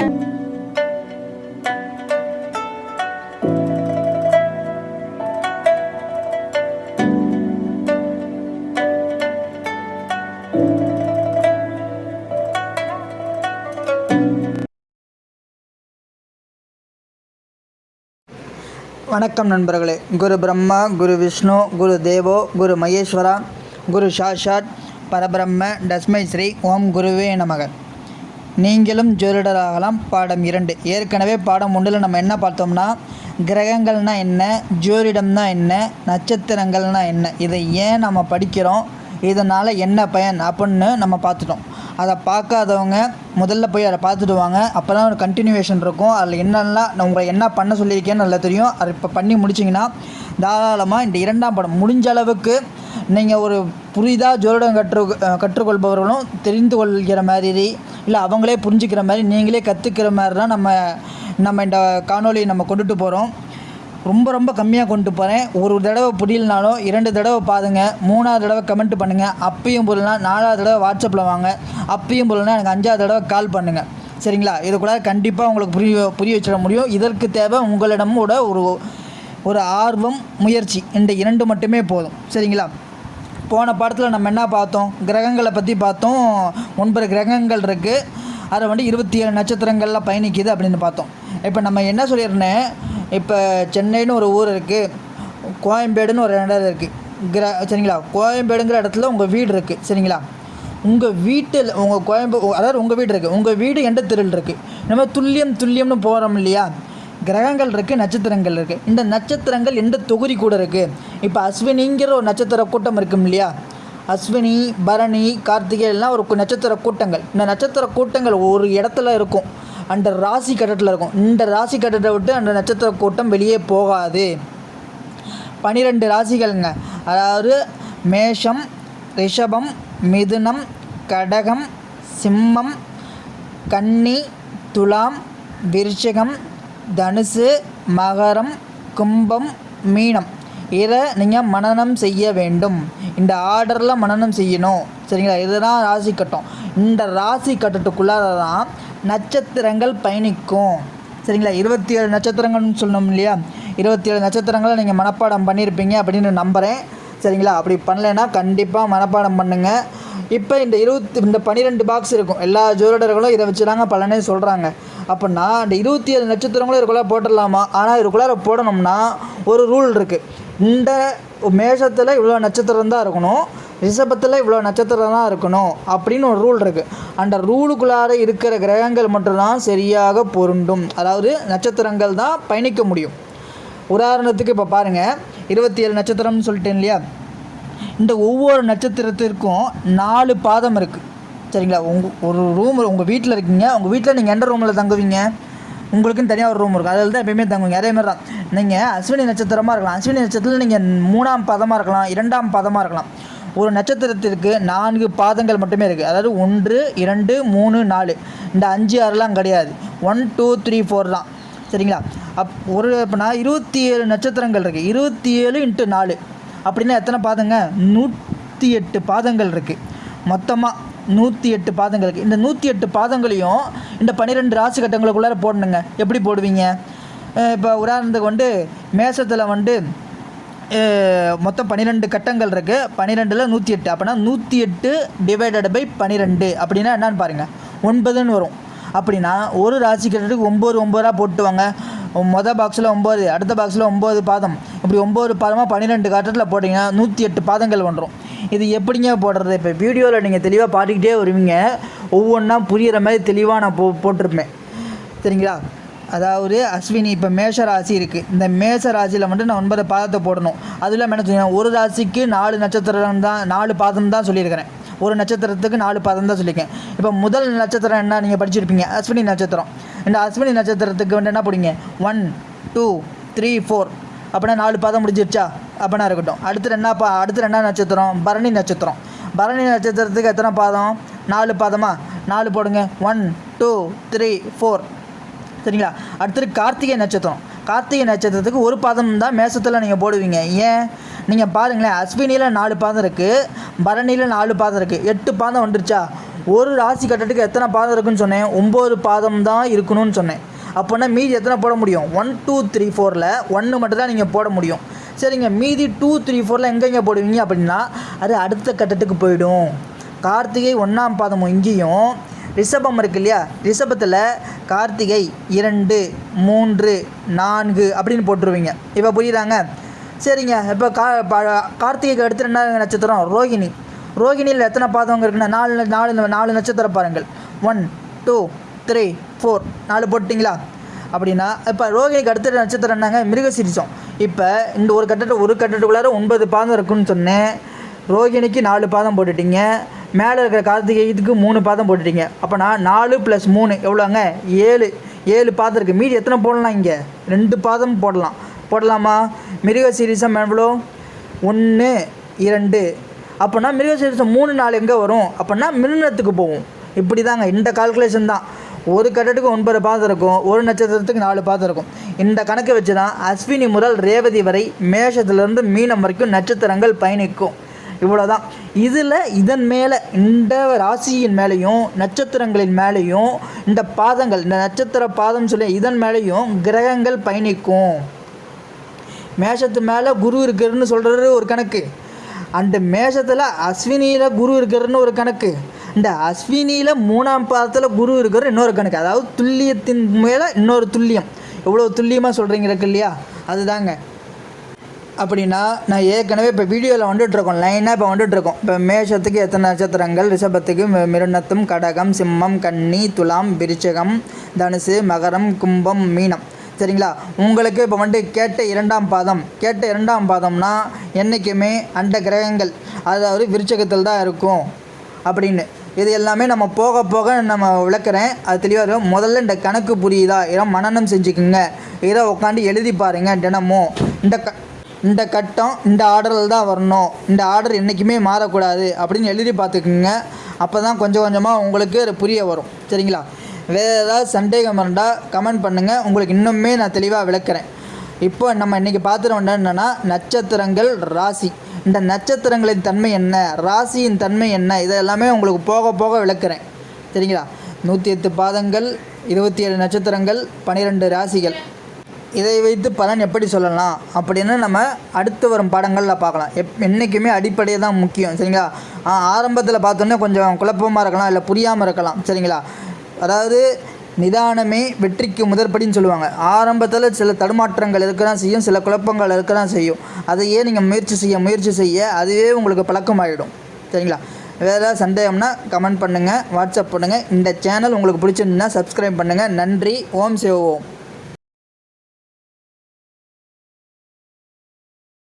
வணக்கம் நண்பர்களே. குரு பிரம்மா குரு விஷ்ணு குரு தேவோ குரு மகேஸ்வரா குரு சாஷாத் பரபிரம்ம டஸ்மை ஸ்ரீ ஓம் குருவே நமக. நீங்களும் ஜோதிடராகலாம். பாடம் இரண்டு. ஏற்கனவே பாடம் ஒன்றில் நம்ம என்ன பார்த்தோம்னா கிரகங்கள்னா என்ன ஜோதிடம்னா என்ன நட்சத்திரங்கள்னா என்ன. இதை ஏன் நம்ம படிக்கிறோம்? இதனால் என்ன பயன்? அப்படின்னு நம்ம பார்த்துட்டோம். அதை பார்க்காதவங்க முதல்ல போய் அதை பார்த்துட்டு வாங்க. அப்போ தான் ஒரு கண்டினியூவேஷன் இருக்கும். அதில் என்னெல்லாம் நான் உங்களை என்ன பண்ண சொல்லியிருக்கேன்னு நல்லா தெரியும். அதை இப்போ பண்ணி முடிச்சிங்கன்னா தாராளமாக இந்த இரண்டாம் படம் முடிஞ்ச அளவுக்கு நீங்கள் ஒரு புரிதாக ஜோதிடம் கற்று கற்றுக்கொள்பவர்களும் தெரிந்து கொள்கிற மாதிரி இல்லை அவங்களே புரிஞ்சுக்கிற மாதிரி நீங்களே கற்றுக்கிற மாதிரி தான் நம்ம நம்ம இந்த காணொலியை நம்ம கொண்டுட்டு போகிறோம் ரொம்ப ரொம்ப கம்மியாக கொண்டு போகிறேன் ஒரு தடவை புரியலனாலும் இரண்டு தடவை பாருங்க மூணாவது தடவை கமெண்ட் பண்ணுங்கள் அப்பயும் புரியலனா நாலாவது தடவை வாட்ஸ்அப்பில் வாங்க. அப்பயும் புரியலனா எனக்கு அஞ்சாவது தடவை கால் பண்ணுங்கள் சரிங்களா? இது கூட கண்டிப்பாக உங்களுக்கு புரிய புரிய வச்சிட முடியும். இதற்கு தேவை உங்களிடமோட ஒரு ஒரு ஆர்வம் முயற்சி. இந்த இரண்டு மட்டுமே போதும். சரிங்களா? போன பாடத்தில் நம்ம என்ன பார்த்தோம்? கிரகங்களை பற்றி பார்த்தோம். ஒன்பது கிரகங்கள் இருக்குது அதில் வந்து இருபத்தி ஏழு நட்சத்திரங்கள்லாம் பயணிக்குது அப்படின்னு பார்த்தோம். இப்போ நம்ம என்ன சொல்லியிருந்தேன் இப்போ சென்னைன்னு ஒரு ஊர் இருக்குது கோயம்பேடுன்னு ஒரு இடம் இருக்குது கிர சரிங்களா? கோயம்பேடுங்கிற இடத்துல உங்கள் வீடு இருக்குது சரிங்களா? உங்கள் வீட்டில் உங்கள் கோயம்பு அதாவது உங்கள் வீடு இருக்குது உங்கள் வீடு எந்த தெருவில் இருக்குது நம்ம துல்லியம் துல்லியம்னு போகிறோம் இல்லையா? கிரகங்கள் இருக்குது நட்சத்திரங்கள் இருக்குது இந்த நட்சத்திரங்கள் எந்த தொகுதி கூட இருக்குது இப்போ அஸ்வினிங்கிற ஒரு நட்சத்திர கூட்டம் இருக்கும் இல்லையா? அஸ்வினி பரணி கார்த்திகை எல்லாம் ஒரு நட்சத்திர கூட்டங்கள். இந்த நட்சத்திர கூட்டங்கள் ஒரு இடத்துல இருக்கும். அந்த ராசி கட்டத்தில் இருக்கும். இந்த ராசி கட்டத்தை விட்டு அந்த நட்சத்திர கூட்டம் வெளியே போகாது. பனிரெண்டு ராசிகள்ங்க. அதாவது மேஷம் ரிஷபம் மிதுனம் கடகம் சிம்மம் கன்னி துலாம் விருச்சகம் தனுசு மகரம் கும்பம் மீனம். இதை நீங்கள் மனனம் செய்ய வேண்டும். இந்த ஆர்டரில் மனனம் செய்யணும். சரிங்களா? இதுதான் ராசி கட்டம். இந்த ராசி கட்டத்துக்குள்ளார தான் நட்சத்திரங்கள் பயணிக்கும். சரிங்களா? இருபத்தி ஏழு நட்சத்திரங்கள்னு சொன்னோம் இல்லையா? இருபத்தி ஏழு நட்சத்திரங்களை நீங்கள் மனப்பாடம் பண்ணியிருப்பீங்க அப்படின்னு நம்புகிறேன் சரிங்களா? அப்படி பண்ணலைன்னா கண்டிப்பாக மனப்பாடம் பண்ணுங்கள் இப்போ இந்த இருபத்தி இந்த பன்னிரெண்டு பாக்ஸ் இருக்கும். எல்லா ஜோதிடர்களும் இதை வச்சு தாங்க பலனே சொல்கிறாங்க அப்படின்னா அந்த இருபத்தி ஏழு நட்சத்திரங்களும் இதுக்குள்ளே போட்டுடலாமா? ஆனால் இதுக்குள்ளார போடணும்னா ஒரு ரூல் இருக்குது இந்த மேஷத்தில் இவ்வளோ நட்சத்திரம் தான் இருக்கணும். ரிஷபத்தில் இவ்வளோ நட்சத்திரம் தான் இருக்கணும் அப்படின்னு ஒரு ரூல் இருக்குது அந்த ரூலுக்குள்ளார இருக்கிற கிரகங்கள் மட்டும்தான் சரியாக பொருண்டும் அதாவது நட்சத்திரங்கள் தான் பயணிக்க முடியும். உதாரணத்துக்கு இப்போ பாருங்கள் இருபத்தி ஏழு நட்சத்திரம்னு சொல்லிட்டேன் இல்லையா? இந்த ஒவ்வொரு நட்சத்திரத்திற்கும் நாலு பாதம் இருக்குது சரிங்களா? உங்கள் ஒரு ரூம் உங்கள் வீட்டில் இருக்கீங்க. உங்கள் வீட்டில் நீங்கள் எந்த ரூமில் தங்குவீங்க? உங்களுக்குன்னு தனியாக ஒரு ரூம் இருக்கும். அதில் தான் எப்பயுமே தங்குவீங்க. அதே மாதிரி தான் நீங்கள் அஸ்வினி நட்சத்திரமாக இருக்கலாம். அஸ்வினி நட்சத்திரத்தில் நீங்கள் மூணாம் பாதமாக இருக்கலாம். இரண்டாம் பதமாக இருக்கலாம். ஒரு நட்சத்திரத்திற்கு நான்கு பாதங்கள் மட்டுமே இருக்குது அதாவது ஒன்று இரண்டு மூணு நாலு. இந்த அஞ்சு ஆறுலாம் கிடையாது. ஒன் டூ த்ரீ ஃபோர் தான். சரிங்களா? அப் ஒரு இப்போனா இருபத்தி ஏழு நட்சத்திரங்கள் இருக்குது இருபத்தி ஏழு இன்ட்டு நாலு. அப்படின்னா எத்தனை பாதங்க? நூற்றி எட்டு பாதங்கள் இருக்குது மொத்தமாக நூற்றி எட்டு பாதங்கள் இருக்குது இந்த நூற்றி எட்டு பாதங்களையும் இந்த பன்னிரெண்டு ராசி கட்டங்களுக்குள்ளார போடணுங்க. எப்படி போடுவீங்க? இப்போ உதாரணத்துக்கு வந்து மேசத்தில் வந்து மொத்தம் பன்னிரெண்டு கட்டங்கள் இருக்குது பன்னிரெண்டில் நூற்றி எட்டு. அப்படின்னா நூற்றி எட்டு டிவைடட் பை பன்னிரெண்டு அப்படின்னா என்னன்னு பாருங்கள் ஒன்பதுன்னு வரும். அப்படின்னா ஒரு ராசி கட்டத்துக்கு ஒம்பது ஒம்பதாக போட்டுவாங்க. மொதல் பாக்ஸில் ஒம்பது அடுத்த பாக்ஸில் ஒம்பது பாதம். இப்படி ஒம்பது பாதமாக பன்னிரெண்டு கட்டத்தில் போட்டிங்கன்னா நூற்றி எட்டு பாதங்கள் வந்துடும் இது எப்படிங்க போடுறது? இப்போ வீடியோவில் நீங்கள் தெளிவாக பார்த்துக்கிட்டே வருவீங்க. ஒவ்வொன்றா புரிகிற மாதிரி தெளிவாக நான் போ போட்டிருப்பேன். சரிங்களா? அதாவது அஸ்வினி இப்போ மேஷ ராசி இருக்குது இந்த மேஷ ராசியில் வந்துட்டு நான் ஒன்பது பாதத்தை போடணும். அது இல்லாமல் என்ன சொல்லுங்கள் ஒரு ராசிக்கு நாலு நட்சத்திரம் தான் நாலு பாதம் தான் சொல்லியிருக்கிறேன். ஒரு நட்சத்திரத்துக்கு நாலு பாதம் தான் சொல்லியிருக்கேன். இப்போ முதல் நட்சத்திரம் என்ன நீங்கள் படிச்சிருப்பீங்க? அஸ்வினி நட்சத்திரம். இந்த அஸ்வினி நட்சத்திரத்துக்கு வந்து என்ன போடுங்க ஒன் டூ த்ரீ ஃபோர் அப்படின்னா நாலு பாதம் முடிஞ்சிருச்சா? அப்படின்னா இருக்கட்டும். அடுத்து என்ன பா அடுத்து என்ன நட்சத்திரம். பரணி நட்சத்திரம். பரணி நட்சத்திரத்துக்கு எத்தனை பாதம்? நாலு பாதமா? நாலு போடுங்க. ஒன் டூ த்ரீ ஃபோர் சரிங்களா? அடுத்தது கார்த்திகை நட்சத்திரம். கார்த்திகை நட்சத்திரத்துக்கு ஒரு பாதம் தான் மேசத்தில் நீங்கள் போடுவீங்க. ஏன்? நீங்கள் பாருங்களேன். அஸ்வினியில் நாலு பாதம் இருக்குது பரணியில் நாலு பாதம் இருக்குது எட்டு பாதம் வந்துருச்சா? ஒரு ராசி கட்டத்துக்கு எத்தனை பாதம் இருக்குன்னு சொன்னேன். ஒம்பது பாதம் தான் இருக்கணும்னு சொன்னேன். அப்போனா மீதி எத்தனை போட முடியும்? ஒன் டூ த்ரீ ஃபோரில் ஒன்று மட்டும் தான் நீங்கள் போட முடியும். சரிங்க. மீதி டூ த்ரீ ஃபோரில் எங்கெங்கே போடுவீங்க அப்படின்னா அது அடுத்த கட்டத்துக்கு போயிடும். கார்த்திகை ஒன்றாம் பாதமும் இங்கேயும் ரிஷபம் இருக்கு இல்லையா? ரிஷபத்தில் கார்த்திகை இரண்டு மூன்று நான்கு அப்படின்னு போட்டுருவீங்க. இப்போ புரியுறாங்க? சரிங்க. இப்போ கா கார்த்திகைக்கு அடுத்து என்ன நட்சத்திரம்? ரோகிணி. ரோகிணியில் எத்தனை பாதவங்க இருக்குன்னா நாலு நாலு நாலு நட்சத்திரம் பாருங்கள். ஒன் டூ த்ரீ ஃபோர் நாலு போட்டிங்களா அப்படின்னா இப்போ ரோகிணிக்கு அடுத்த நட்சத்திரம் என்னங்க? மிருகசீரிசம். இப்போ இந்த ஒரு கட்டத்தை ஒரு கட்டத்துக்குள்ளார ஒன்பது பாதம் இருக்குன்னு சொன்னேன். ரோகிணிக்கு நாலு பாதம் போட்டுட்டீங்க. மேலே இருக்கிற கார்த்திகைக்கு மூணு பாதம் போட்டுட்டீங்க. நான் நாலு ப்ளஸ் மூணு எவ்வளோங்க ஏழு. ஏழு பாதம் இருக்குது மீதி எத்தனை போடலாம் இங்கே? ரெண்டு பாதம் போடலாம். போடலாமா? மிருக மிருகசீரிசம் எவ்வளோ ஒன்று இரண்டு. அப்போனா மிருகசீரிசம் மூணு நாலு எங்கே வரும்? அப்போனா மிருனத்துக்கு போகும். இப்படி தாங்க இந்த கால்குலேஷன் தான். ஒரு கட்டத்துக்கு ஒன்பது பாதம் இருக்கும் ஒரு நட்சத்திரத்துக்கு நாலு பாதம் இருக்கும். இந்த கணக்கு வச்சு தான் அஸ்வினி முதல் ரேவதி வரை மேஷத்துலேருந்து மீனம் வரைக்கும் நட்சத்திரங்கள் பயணிக்கும். இவ்வளோதான் இதில் இதன் மேலே இந்த ராசியின் மேலேயும் நட்சத்திரங்களின் மேலேயும் இந்த பாதங்கள் இந்த நட்சத்திர பாதம் சொல்லி இதன் மேலேயும் கிரகங்கள் பயணிக்கும். மேஷத்து மேலே குரு இருக்குதுன்னு சொல்கிறது ஒரு கணக்கு. அந்த மேஷத்தில் அஸ்வினியில் குரு இருக்கிறதுன்னு ஒரு கணக்கு. இந்த அஸ்வினியில் மூணாம் பாதத்தில் குரு இருக்கிற இன்னொரு கணக்கு. அதாவது துல்லியத்தின் மேலே இன்னொரு துல்லியம். எவ்வளோ துல்லியமாக சொல்கிறீங்க இருக்கு இல்லையா? அதுதாங்க. அப்படின்னா நான் ஏற்கனவே இப்போ வீடியோவில் வந்துட்டுருக்கோம் லைனாக இப்போ வந்துட்டுருக்கோம் இப்போ மேஷத்துக்கு எத்தனை நட்சத்திரங்கள்? ரிஷபத்துக்கு மிருணத்தும் கடகம் சிம்மம் கன்னி துலாம் விருச்சகம் தனுசு மகரம் கும்பம் மீனம். சரிங்களா? உங்களுக்கு இப்போ வந்துட்டு கேட்ட இரண்டாம் பாதம். கேட்ட இரண்டாம் பாதம்னா என்றைக்குமே அந்த கிரகங்கள் அதாவது விருச்சகத்தில் தான் இருக்கும். அப்படின்னு. இது எல்லாமே நம்ம போக போக நம்ம விளக்குறேன். அது தெளிவாக இருக்கும். முதல்ல இந்த கணக்கு புரியுதா? இதை மனனம் செஞ்சுக்குங்க. இதை உட்காந்து எழுதி பாருங்க தினமும் இந்த க இந்த கட்டம் இந்த ஆர்டரில் தான் வரணும். இந்த ஆர்டர் என்றைக்குமே மாறக்கூடாது அப்படின்னு எழுதி பார்த்துக்குங்க. அப்போ தான் கொஞ்சம் கொஞ்சமாக உங்களுக்கு அது புரிய வரும். சரிங்களா? வேறு ஏதாவது சந்தேகம் இருந்தால் கமெண்ட் பண்ணுங்கள் உங்களுக்கு இன்னுமே நான் தெளிவாக விளக்குறேன். இப்போ நம்ம இன்றைக்கி பார்த்துட்டு என்னென்னா நட்சத்திரங்கள் ராசி. இந்த நட்சத்திரங்களின் தன்மை என்ன ராசியின் தன்மை என்ன இதெல்லாமே உங்களுக்கு போக போக விளக்குறேன். சரிங்களா? நூற்றி எட்டு பாதங்கள் இருபத்தி ஏழு நட்சத்திரங்கள் பன்னிரெண்டு ராசிகள். இதை வைத்து பலன் எப்படி சொல்லலாம் அப்படின்னு நம்ம அடுத்து வரும் பாடங்களில் பார்க்கலாம். எப் என்றைக்குமே அடிப்படையை தான் முக்கியம். சரிங்களா? ஆரம்பத்தில் பார்த்தோன்னே கொஞ்சம் குழப்பமாக இருக்கலாம் இல்லை புரியாமல் இருக்கலாம். சரிங்களா? அதாவது நிதானமே வெற்றிக்கு முதற்படின்னு சொல்லுவாங்க. ஆரம்பத்தில் சில தடுமாற்றங்கள் இருக்க தான் செய்யும் சில குழப்பங்கள் இருக்க தான் செய்யும். அதையே நீங்கள் முயற்சி செய்ய முயற்சி செய்ய அதுவே உங்களுக்கு பழக்கமாகிடும் சரிங்களா? வேறு ஏதாவது சந்தேகம்னா கமெண்ட் பண்ணுங்கள் வாட்ஸ்அப் பண்ணுங்கள் இந்த சேனல் உங்களுக்கு பிடிச்சிருந்தா சப்ஸ்கிரைப் பண்ணுங்கள் நன்றி. ஓம் சிவ